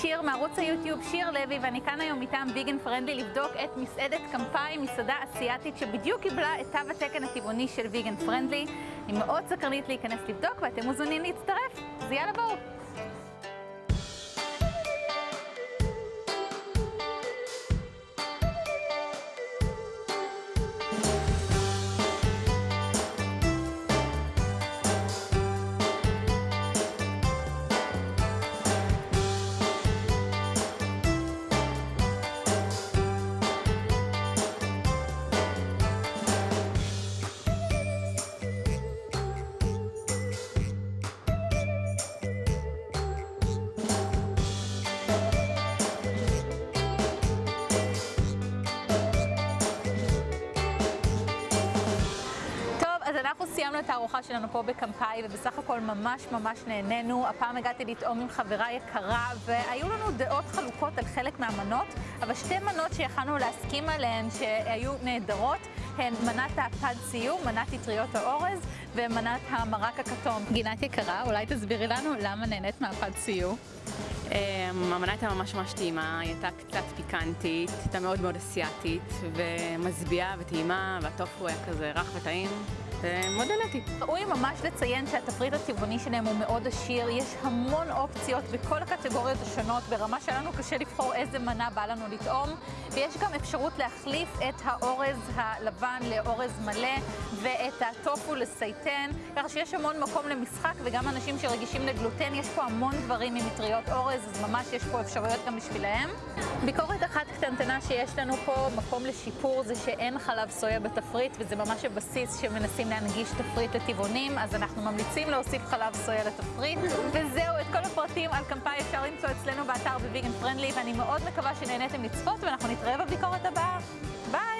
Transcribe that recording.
שיר מערוץ היוטיוב שיר לוי, ואני כאן היום מטעם ביגן פרנדלי לבדוק את מסעדת קמפאי, מסעדה אסיאתית שבדיוק קיבלה את תו התקן הטבעוני של ביגן פרנדלי. אני מאוד סקרנית להיכנס לבדוק ואתם מוזמנים להצטרף, אז יאללה בואו. סיימנו את הארוחה שלנו פה בקמפאי, ובסך הכל ממש ממש נהנינו. הפעם הגעתי לטעום עם חברה יקרה, והיו לנו דעות חלוקות על חלק מהמנות, אבל שתי מנות שיכלנו להסכים עליהן שהיו נהדרות, הן מנת הפד סיום, מנת אטריות האורז, ומנת המרק הכתום. גינת יקרה, אולי תסבירי לנו למה נהנית מהפד סיום? אמ, המנה הייתה ממש ממש טעימה, היא הייתה קצת פיקנטית, הייתה מאוד מאוד אסיאתית ומשביעה וטעימה והטופו היה כזה רך וטעים ומאוד נהניתי. ראוי ממש לציין שהתפריט הטבעוני שלהם הוא מאוד עשיר, יש המון אופציות בכל הקטגוריות השונות, ברמה שלנו קשה לבחור איזה מנה בא לנו לטעום, ויש גם אפשרות להחליף את האורז הלבן לאורז מלא ואת הטופו לסייטן, ככה שיש המון מקום למשחק וגם אנשים שרגישים לגלוטן, יש פה המון דברים עם מטריות אורז, אז ממש יש פה אפשרויות גם בשבילהם. ביקורת אחת קטנטנה שיש לנו פה, מקום לשיפור, זה שאין חלב סויה בתפריט, וזה ממש הבסיס שמנסים להנגיש תפריט לטבעונים, אז אנחנו ממליצים להוסיף חלב סויה לתפריט. וזהו, את כל הפרטים על קמפאי אפשר למצוא אצלנו באתר בוויגן פרנדלי, ואני מאוד מקווה שנהניתם לצפות, ואנחנו נתראה בביקורת הבאה. ביי!